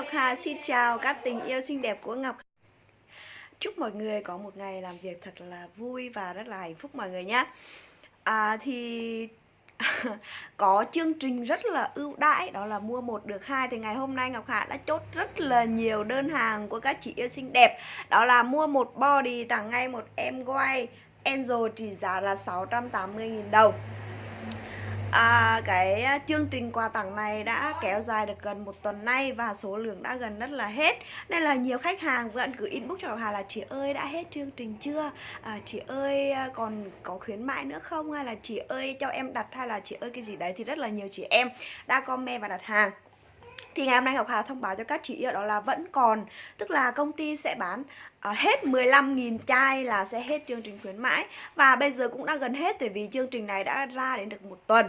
Ngọc Hà xin chào các tình yêu xinh đẹp của Ngọc Chúc mọi người có một ngày làm việc thật là vui và rất là hạnh phúc mọi người nhé. À, Thì có chương trình rất là ưu đãi đó là mua một được hai. Thì ngày hôm nay Ngọc Hạ đã chốt rất là nhiều đơn hàng của các chị yêu xinh đẹp. Đó là mua một body tặng ngay một em quay Angel chỉ giá là 680.000 đồng. À, cái à, chương trình quà tặng này đã kéo dài được gần một tuần nay và số lượng đã gần rất là hết. Nên là nhiều khách hàng vẫn cứ inbox cho Hà là chị ơi đã hết chương trình chưa? À, chị ơi à, còn có khuyến mãi nữa không? Hay là chị ơi cho em đặt hay là chị ơi cái gì? Đấy thì rất là nhiều chị em đã comment và đặt hàng thì ngày hôm nay Ngọc Hà thông báo cho các chị đó là vẫn còn, tức là công ty sẽ bán ờ, hết 15.000 chai là sẽ hết chương trình khuyến mãi. Và bây giờ cũng đã gần hết, tại vì chương trình này đã ra đến được một tuần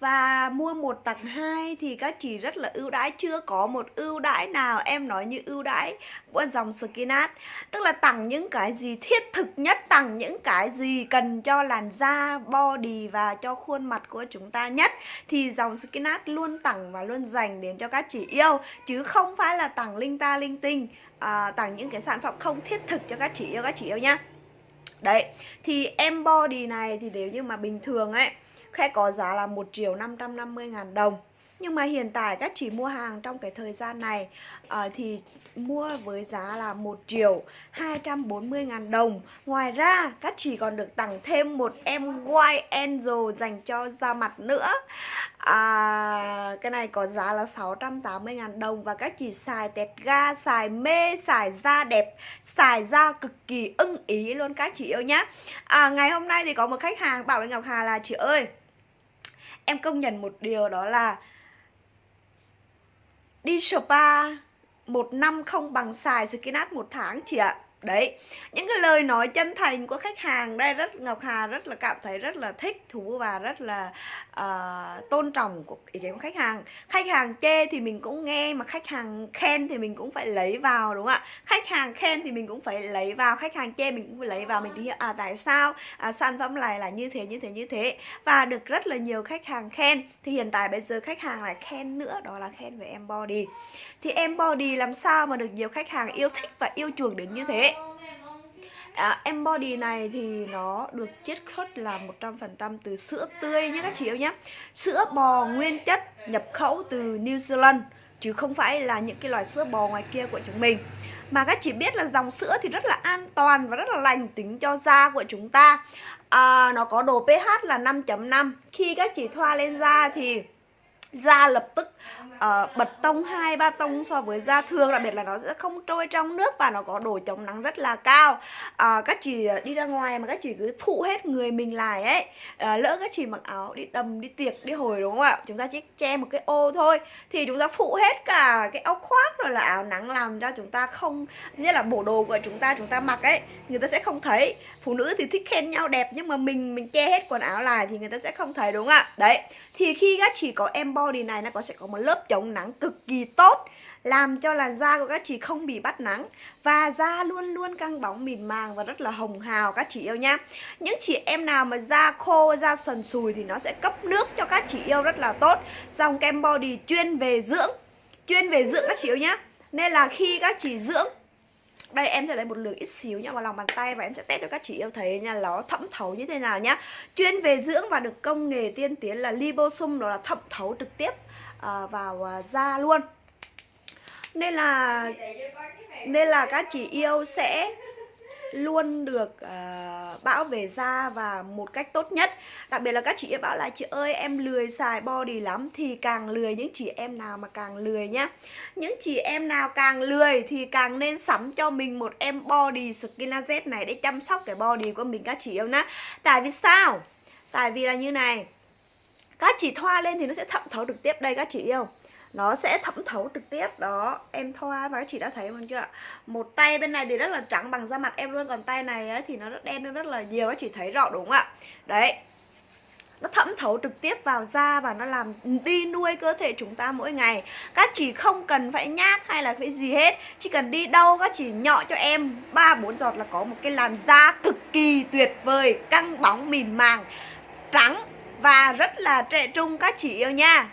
và mua một tặng hai thì các chị rất là ưu đãi. Chưa có một ưu đãi nào em nói như ưu đãi của dòng Skinat. Tức là tặng những cái gì thiết thực nhất tặng những cái gì cần cho làn da body và cho khuôn mặt của chúng ta nhất thì dòng Skinat luôn tặng và luôn dành đến cho các chị yêu. Chứ không phải là tặng linh ta linh tinh à, tặng những cái sản phẩm không thiết thực cho các chị yêu các chị yêu nhá. Đấy, thì em body này thì nếu như mà bình thường ấy Khe có giá là 1 triệu 550 ngàn đồng. Nhưng mà hiện tại các chị mua hàng trong cái thời gian này uh, thì mua với giá là 1 triệu 240 ngàn đồng. Ngoài ra các chị còn được tặng thêm một em White Angel dành cho da mặt nữa. À, Cái này có giá là 680 ngàn đồng Và các chị xài tẹt ga, xài mê, xài da đẹp, xài da cực kỳ ưng ý luôn các chị yêu nhá. À, Ngày hôm nay thì có một khách hàng bảo với Ngọc Hà là Chị ơi em công nhận một điều đó là đi spa một năm không bằng xài Skinat một tháng chị ạ. Đấy, những cái lời nói chân thành của khách hàng đây rất Ngọc Hà rất là cảm thấy rất là thích thú và rất là uh, tôn trọng của ý kiến của khách hàng. Khách hàng chê thì mình cũng nghe mà khách hàng khen thì mình cũng phải lấy vào đúng không ạ? Khách hàng khen thì mình cũng phải lấy vào, khách hàng chê mình cũng phải lấy vào mình thì hiểu à tại sao à, sản phẩm này là như thế như thế như thế và được rất là nhiều khách hàng khen. Thì hiện tại bây giờ khách hàng lại khen nữa đó là khen về em body. Thì em body làm sao mà được nhiều khách hàng yêu thích và yêu chuộng đến như thế? À, embody này thì nó được chiết xuất là 100% từ sữa tươi nhé các chị yêu nhé. Sữa bò nguyên chất nhập khẩu từ New Zealand Chứ không phải là những cái loại sữa bò ngoài kia của chúng mình. Mà các chị biết là dòng sữa thì rất là an toàn và rất là lành tính cho da của chúng ta. À, Nó có độ pH là 5.5 Khi các chị thoa lên da thì da lập tức uh, bật tông hai ba tông so với da thường. Đặc biệt là nó sẽ không trôi trong nước và nó có độ chống nắng rất là cao. Uh, các chị đi ra ngoài mà các chị cứ phụ hết người mình lại ấy uh, lỡ các chị mặc áo đi đầm đi tiệc đi hồi đúng không ạ? Chúng ta chỉ che một cái ô thôi thì chúng ta phụ hết cả cái áo khoác rồi là áo nắng làm cho chúng ta không như là bộ đồ của chúng ta chúng ta mặc ấy người ta sẽ không thấy phụ nữ thì thích khen nhau đẹp nhưng mà mình mình che hết quần áo lại thì người ta sẽ không thấy, đúng không ạ? Đấy, thì khi các chị có em body này nó có, sẽ có một lớp chống nắng cực kỳ tốt, làm cho làn da của các chị không bị bắt nắng và da luôn luôn căng bóng mịn màng và rất là hồng hào, các chị yêu nhá. Những chị em nào mà da khô, da sần sùi thì nó sẽ cấp nước cho các chị yêu rất là tốt. Dòng kem body chuyên về dưỡng, chuyên về dưỡng các chị yêu nhá. Nên là khi các chị dưỡng đây em sẽ lấy một lượng ít xíu nha vào lòng bàn tay và em sẽ test cho các chị yêu thấy nha nó thẩm thấu như thế nào nhá. Chuyên về dưỡng và được công nghệ tiên tiến là liposum đó là thẩm thấu trực tiếp uh, vào uh, da luôn. Nên là nên là các chị yêu sẽ luôn được uh, bão về da và một cách tốt nhất. Đặc biệt là các chị bảo là chị ơi em lười xài body lắm Thì càng lười những chị em nào mà càng lười nhá. Những chị em nào càng lười thì càng nên sắm cho mình một em body Skinazet này Để chăm sóc cái body của mình. Các chị yêu nhá Tại vì sao? Tại vì là như này Các chị thoa lên thì nó sẽ thẩm thấu được tiếp đây các chị yêu nó sẽ thẩm thấu trực tiếp. Đó em thoa và các chị đã thấy không chưa ạ? Một tay bên này thì rất là trắng bằng da mặt em luôn còn tay này ấy, thì nó rất đen hơn rất là nhiều các chị thấy rõ đúng không ạ? Đấy. Nó thẩm thấu trực tiếp vào da và nó làm đi nuôi cơ thể chúng ta mỗi ngày. Các chị không cần phải nhác hay là phải gì hết chỉ cần đi đâu các chị nhọ cho em ba bốn giọt là có một cái làn da cực kỳ tuyệt vời căng bóng mịn màng trắng và rất là trẻ trung các chị yêu nha.